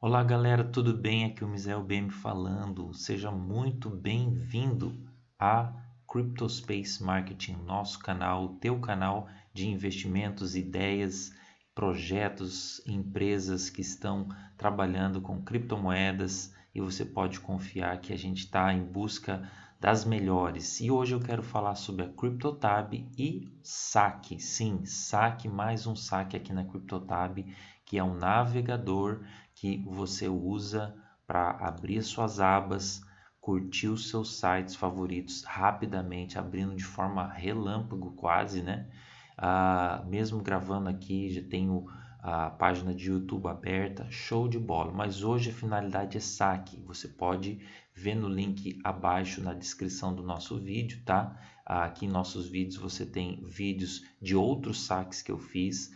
Olá galera, tudo bem? Aqui é o Misael BM falando. Seja muito bem-vindo a Cryptospace Marketing, nosso canal, teu canal de investimentos, ideias, projetos, empresas que estão trabalhando com criptomoedas e você pode confiar que a gente está em busca das melhores. E hoje eu quero falar sobre a CryptoTab e saque. Sim, saque, mais um saque aqui na CryptoTab, que é um navegador que você usa para abrir suas abas, curtir os seus sites favoritos rapidamente, abrindo de forma relâmpago quase, né? Ah, mesmo gravando aqui, já tenho a página de YouTube aberta, show de bola. Mas hoje a finalidade é saque. Você pode ver no link abaixo na descrição do nosso vídeo, tá? Aqui em nossos vídeos você tem vídeos de outros saques que eu fiz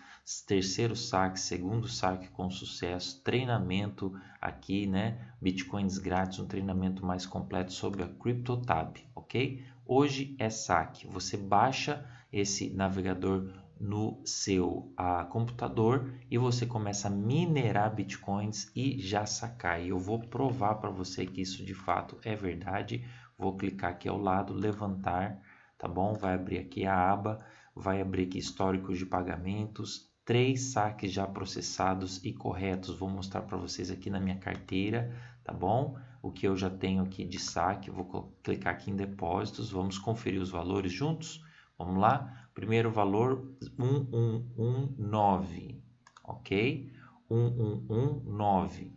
terceiro saque, segundo saque com sucesso, treinamento aqui, né? Bitcoins grátis, um treinamento mais completo sobre a CryptoTab, ok? Hoje é saque. Você baixa esse navegador no seu ah, computador e você começa a minerar bitcoins e já sacar. E eu vou provar para você que isso de fato é verdade. Vou clicar aqui ao lado, levantar, tá bom? Vai abrir aqui a aba, vai abrir aqui históricos de pagamentos, três saques já processados e corretos. Vou mostrar para vocês aqui na minha carteira, tá bom? O que eu já tenho aqui de saque, vou clicar aqui em depósitos, vamos conferir os valores juntos? Vamos lá? Primeiro valor 1119, ok? 1119,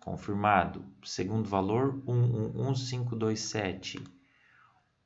confirmado. Segundo valor 111527,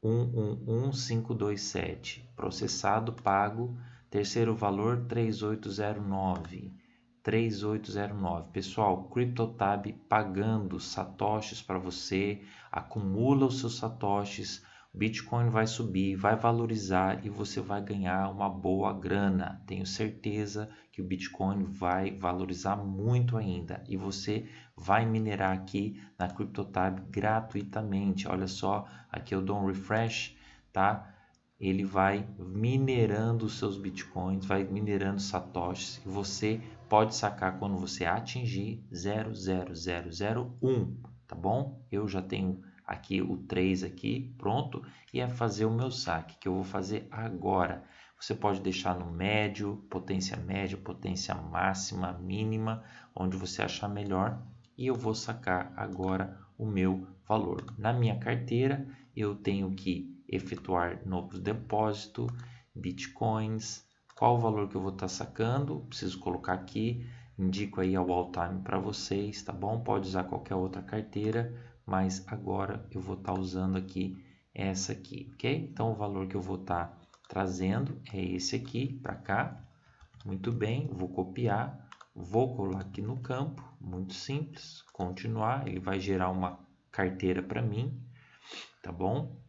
111527, processado, pago Terceiro valor 3809. 3809. Pessoal, CryptoTab pagando satoshis para você, acumula os seus satoshis, Bitcoin vai subir, vai valorizar e você vai ganhar uma boa grana. Tenho certeza que o Bitcoin vai valorizar muito ainda e você vai minerar aqui na CryptoTab gratuitamente. Olha só, aqui eu dou um refresh, tá? Ele vai minerando os seus bitcoins, vai minerando satoshis e você pode sacar quando você atingir 00001, tá bom? Eu já tenho aqui o 3 aqui pronto e é fazer o meu saque que eu vou fazer agora. Você pode deixar no médio, potência média, potência máxima, mínima, onde você achar melhor e eu vou sacar agora o meu valor. Na minha carteira eu tenho que efetuar novos depósito, bitcoins, qual o valor que eu vou estar tá sacando, preciso colocar aqui, indico aí ao all time para vocês, tá bom? Pode usar qualquer outra carteira, mas agora eu vou estar tá usando aqui essa aqui, ok? Então o valor que eu vou estar tá trazendo é esse aqui para cá, muito bem, vou copiar, vou colar aqui no campo, muito simples, continuar, ele vai gerar uma carteira para mim, tá bom?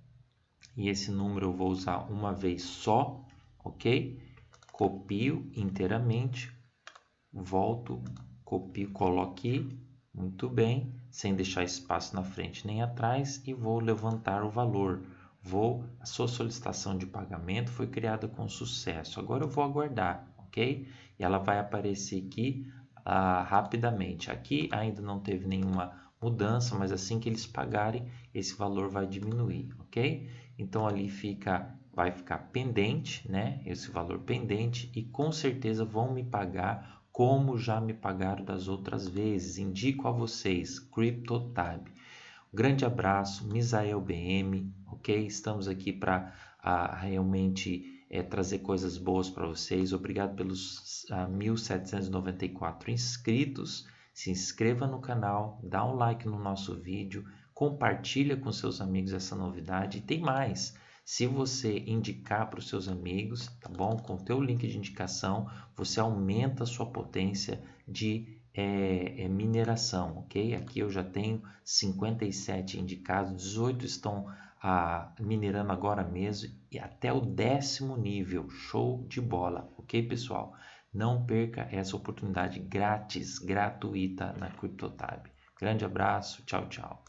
E esse número eu vou usar uma vez só, ok? Copio inteiramente, volto, copio, coloco aqui, muito bem, sem deixar espaço na frente nem atrás e vou levantar o valor. Vou, a sua solicitação de pagamento foi criada com sucesso. Agora eu vou aguardar, ok? E ela vai aparecer aqui ah, rapidamente. Aqui ainda não teve nenhuma mudança, mas assim que eles pagarem, esse valor vai diminuir, ok? Então ali fica, vai ficar pendente, né? Esse valor pendente e com certeza vão me pagar como já me pagaram das outras vezes. Indico a vocês, CryptoTab. Um grande abraço, Misael BM, ok? Estamos aqui para uh, realmente é, trazer coisas boas para vocês. Obrigado pelos uh, 1.794 inscritos. Se inscreva no canal, dá um like no nosso vídeo compartilha com seus amigos essa novidade. E tem mais, se você indicar para os seus amigos, tá bom? Com o teu link de indicação, você aumenta a sua potência de é, é, mineração, ok? Aqui eu já tenho 57 indicados, 18 estão ah, minerando agora mesmo e até o décimo nível, show de bola, ok pessoal? Não perca essa oportunidade grátis, gratuita na CryptoTab. Grande abraço, tchau, tchau.